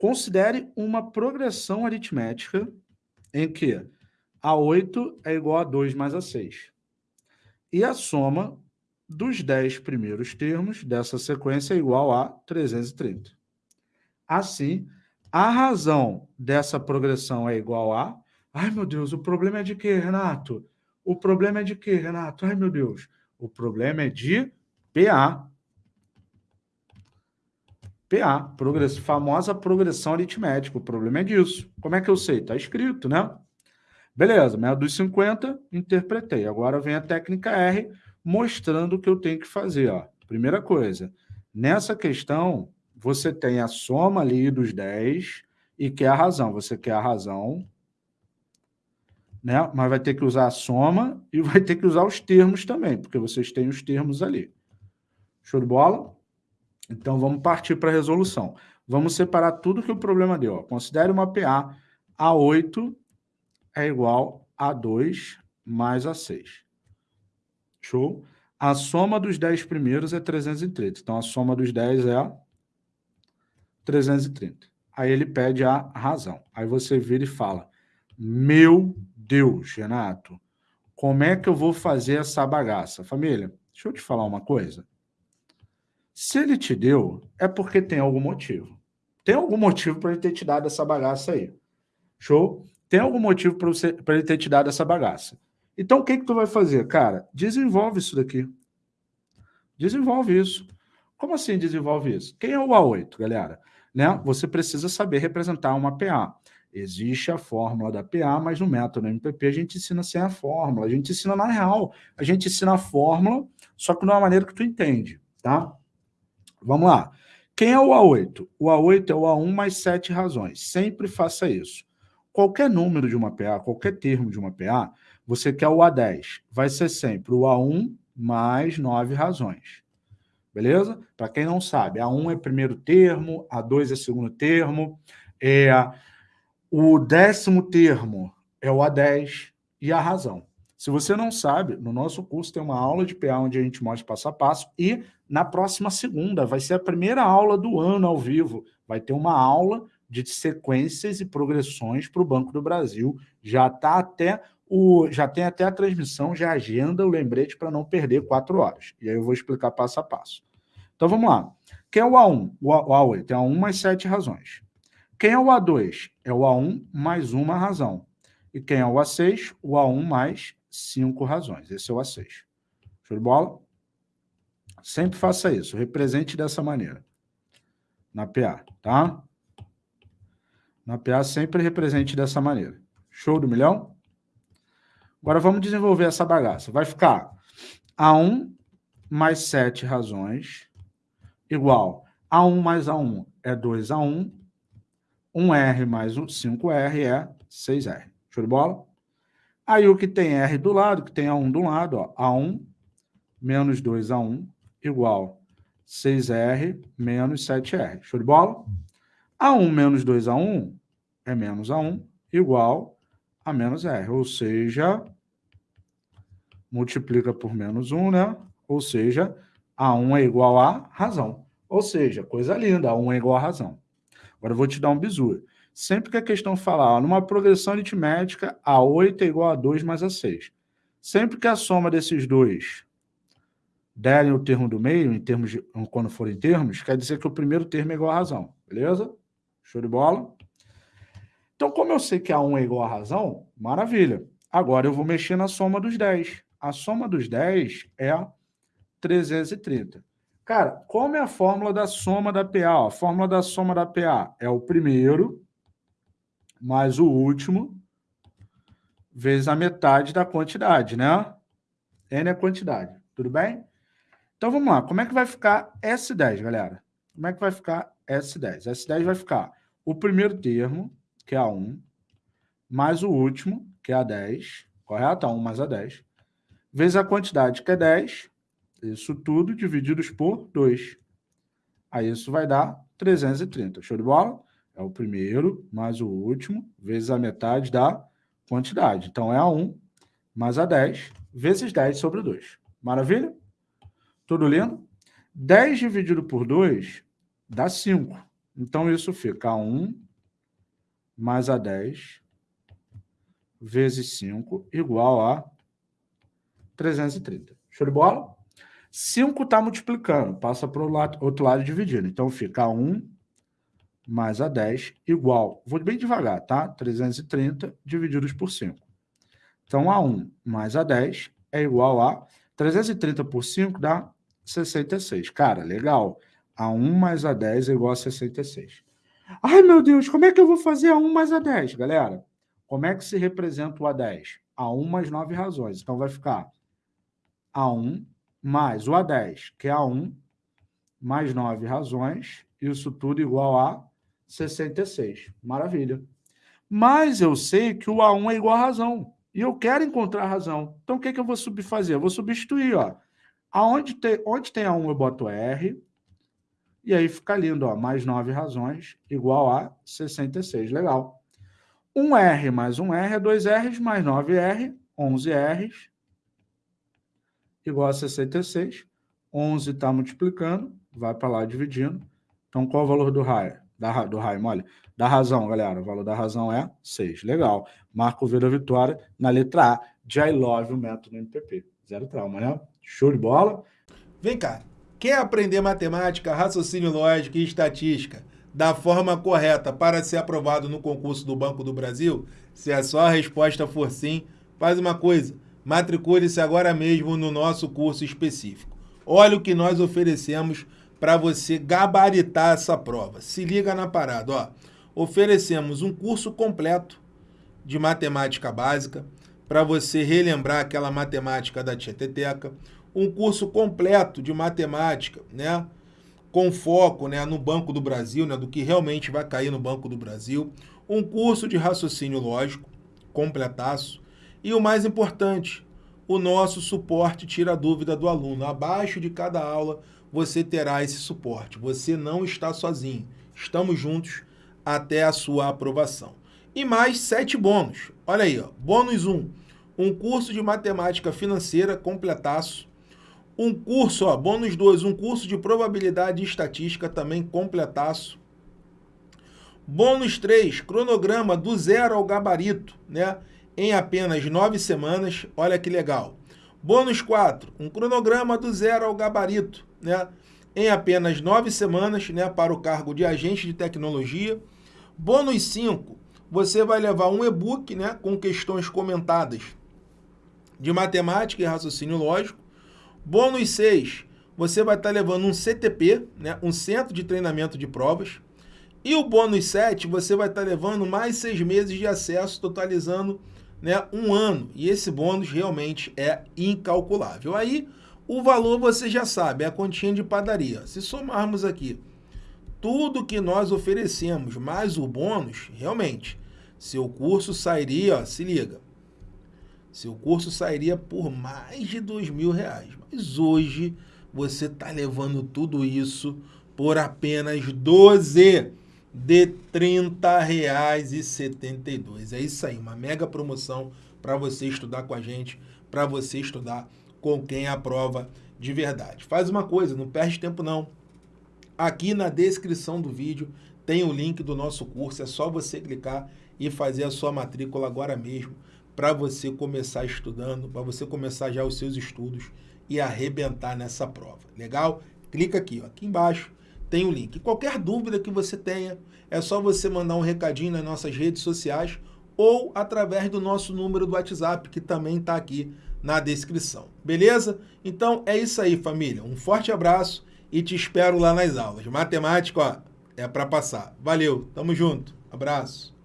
Considere uma progressão aritmética em que A8 é igual a 2 mais A6. E a soma dos 10 primeiros termos dessa sequência é igual a 330. Assim, a razão dessa progressão é igual a... Ai, meu Deus, o problema é de quê, Renato? O problema é de quê, Renato? Ai, meu Deus. O problema é de PA. PA, progress... famosa progressão aritmética. O problema é disso. Como é que eu sei? Está escrito, né? Beleza, método dos 50, interpretei. Agora vem a técnica R, mostrando o que eu tenho que fazer. Ó. Primeira coisa, nessa questão, você tem a soma ali dos 10 e quer a razão. Você quer a razão, né? mas vai ter que usar a soma e vai ter que usar os termos também, porque vocês têm os termos ali. Show de bola? Então, vamos partir para a resolução. Vamos separar tudo que o problema deu. Considere uma PA A8 é igual a 2 mais a 6. Show? A soma dos 10 primeiros é 330. Então, a soma dos 10 é 330. Aí ele pede a razão. Aí você vira e fala, meu Deus, Renato, como é que eu vou fazer essa bagaça? Família, deixa eu te falar uma coisa. Se ele te deu, é porque tem algum motivo. Tem algum motivo para ele ter te dado essa bagaça aí. Show? Tem algum motivo para ele ter te dado essa bagaça. Então, o que, que tu vai fazer? Cara, desenvolve isso daqui. Desenvolve isso. Como assim desenvolve isso? Quem é o A8, galera? Né? Você precisa saber representar uma PA. Existe a fórmula da PA, mas no método MPP a gente ensina sem a fórmula. A gente ensina na real. A gente ensina a fórmula, só que de uma maneira que tu entende, tá? Vamos lá. Quem é o A8? O A8 é o A1 mais sete razões. Sempre faça isso. Qualquer número de uma PA, qualquer termo de uma PA, você quer o A10. Vai ser sempre o A1 mais nove razões. Beleza? Para quem não sabe, A1 é primeiro termo, A2 é segundo termo, é, o décimo termo é o A10 e a razão. Se você não sabe, no nosso curso tem uma aula de PA onde a gente mostra passo a passo e na próxima segunda vai ser a primeira aula do ano ao vivo. Vai ter uma aula de sequências e progressões para o Banco do Brasil. Já está até o, já tem até a transmissão, já agenda o lembrete para não perder quatro horas. E aí eu vou explicar passo a passo. Então vamos lá. Quem é o A1? O A8 é A1 mais sete razões. Quem é o A2? É o A1 mais uma razão. E quem é o A6? O A1 mais cinco razões. Esse é o A6. Show de bola? Sempre faça isso. Represente dessa maneira. Na PA, tá? Na PA sempre represente dessa maneira. Show do milhão? Agora vamos desenvolver essa bagaça. Vai ficar A1 mais 7 razões igual A1 mais A1 é 2A1, 1R mais 5R é 6R. Show de bola? Aí o que tem R do lado, que tem A1 do lado, ó, A1 menos 2A1 igual 6R menos 7R. Show de bola? A1 menos 2A1 é menos A1 igual a menos R, ou seja, multiplica por menos 1, né? Ou seja, A1 é igual a razão. Ou seja, coisa linda, A1 é igual a razão. Agora eu vou te dar um bizu. Sempre que a questão falar, ó, numa progressão aritmética, A8 é igual a 2 mais A6. Sempre que a soma desses dois derem o termo do meio, em termos de, quando forem termos, quer dizer que o primeiro termo é igual a razão. Beleza? Show de bola? Então, como eu sei que A1 é igual a razão, maravilha. Agora eu vou mexer na soma dos 10. A soma dos 10 é 330. Cara, como é a fórmula da soma da PA? A fórmula da soma da PA é o primeiro mais o último vezes a metade da quantidade, né? N é quantidade, tudo bem? Então vamos lá, como é que vai ficar S10, galera? Como é que vai ficar S10? S10 vai ficar o primeiro termo que é a 1, mais o último, que é a 10, correto? A 1 mais a 10, vezes a quantidade, que é 10, isso tudo divididos por 2. Aí isso vai dar 330. Show de bola? É o primeiro mais o último, vezes a metade da quantidade. Então, é a 1 mais a 10, vezes 10 sobre 2. Maravilha? Tudo lindo? 10 dividido por 2 dá 5. Então, isso fica A1 mais A10 vezes 5 igual a 330. Show de bola? 5 está multiplicando, passa para o outro lado dividindo. Então, fica 1 mais a 10 igual, vou bem devagar, tá? 330 divididos por 5. Então, A1 mais A10 é igual a 330 por 5 dá 66. Cara, legal. A1 mais A10 é igual a 66. Ai, meu Deus, como é que eu vou fazer A1 mais A10, galera? Como é que se representa o A10? A1 mais 9 razões. Então, vai ficar A1 mais o A10, que é A1, mais 9 razões, isso tudo igual a 66. Maravilha. Mas eu sei que o A1 é igual a razão. E eu quero encontrar a razão. Então, o que, que eu vou fazer? Eu vou substituir. Ó. Aonde tem, onde tem A1, eu boto R. E aí fica lindo. Ó, mais 9 razões igual a 66. Legal. 1R mais 1R é 2Rs mais 9R, 11Rs igual a 66. 11 está multiplicando, vai para lá dividindo. Então, qual é o valor do raio? Da, do raio, olha, da razão, galera. O valor da razão é 6. Legal. Marco V da vitória na letra A de I love o método MPP. Zero trauma, né? Show de bola. Vem cá. Quer aprender matemática, raciocínio lógico e estatística da forma correta para ser aprovado no concurso do Banco do Brasil? Se a sua resposta for sim, faz uma coisa Matricule-se agora mesmo no nosso curso específico. Olha o que nós oferecemos para você gabaritar essa prova. Se liga na parada, ó. Oferecemos um curso completo de matemática básica para você relembrar aquela matemática da Tieteteca, um curso completo de matemática, né? Com foco, né, no Banco do Brasil, né, do que realmente vai cair no Banco do Brasil, um curso de raciocínio lógico completaço e o mais importante, o nosso suporte tira a dúvida do aluno. Abaixo de cada aula você terá esse suporte. Você não está sozinho. Estamos juntos até a sua aprovação. E mais sete bônus. Olha aí, ó. bônus 1. Um, um curso de matemática financeira completaço. Um curso, ó, bônus 2, um curso de probabilidade e estatística também completaço. Bônus 3, cronograma do zero ao gabarito, né? em apenas nove semanas. Olha que legal. Bônus 4, um cronograma do zero ao gabarito, né? Em apenas nove semanas, né? Para o cargo de agente de tecnologia. Bônus 5, você vai levar um e-book, né? Com questões comentadas de matemática e raciocínio lógico. Bônus 6, você vai estar levando um CTP, né? Um centro de treinamento de provas. E o bônus 7, você vai estar levando mais seis meses de acesso, totalizando né, um ano. E esse bônus realmente é incalculável. Aí, o valor você já sabe, é a continha de padaria. Se somarmos aqui tudo que nós oferecemos, mais o bônus, realmente, seu curso sairia, ó, se liga, seu curso sairia por mais de dois mil reais. Mas hoje você está levando tudo isso por apenas 12 de R$ 30,72. É isso aí, uma mega promoção para você estudar com a gente, para você estudar com quem aprova de verdade. Faz uma coisa, não perde tempo não. Aqui na descrição do vídeo tem o link do nosso curso, é só você clicar e fazer a sua matrícula agora mesmo para você começar estudando, para você começar já os seus estudos e arrebentar nessa prova. Legal? Clica aqui, ó, aqui embaixo tem o link. Qualquer dúvida que você tenha, é só você mandar um recadinho nas nossas redes sociais ou através do nosso número do WhatsApp, que também está aqui na descrição. Beleza? Então é isso aí, família. Um forte abraço e te espero lá nas aulas. Matemática, ó, é para passar. Valeu, tamo junto. Abraço.